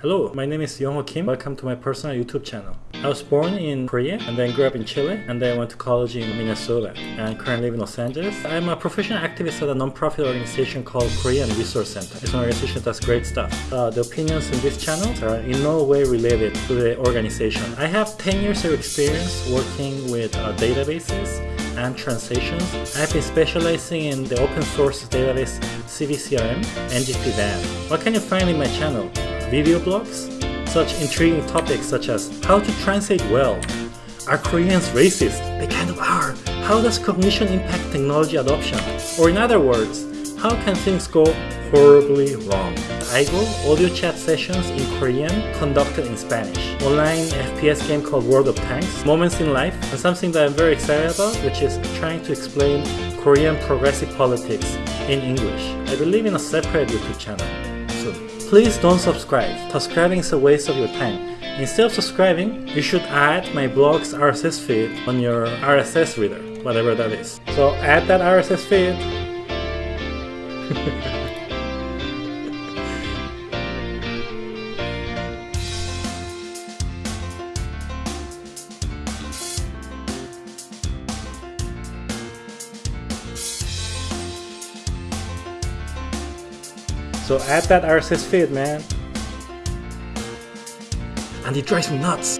Hello, my name is Yongho Kim. Welcome to my personal YouTube channel. I was born in Korea and then grew up in Chile and then went to college in Minnesota and currently live in Los Angeles. I'm a professional activist at a non-profit organization called Korean Resource Center. It's an organization that does great stuff. Uh, the opinions in this channel are in no way related to the organization. I have 10 years of experience working with uh, databases and translations. I've been specializing in the open source database CiviCRM and GPDAN. What can you find in my channel? Video blogs, such intriguing topics such as how to translate well, are Koreans racist? They kind of are. How does cognition impact technology adoption? Or in other words, how can things go horribly wrong? IGO audio chat sessions in Korean conducted in Spanish. Online FPS game called World of Tanks, Moments in Life, and something that I'm very excited about, which is trying to explain Korean progressive politics in English. I believe in a separate YouTube channel. Please don't subscribe. Subscribing is a waste of your time. Instead of subscribing, you should add my blog's RSS feed on your RSS reader, whatever that is. So add that RSS feed. So add that RSS feed, man. And it drives me nuts.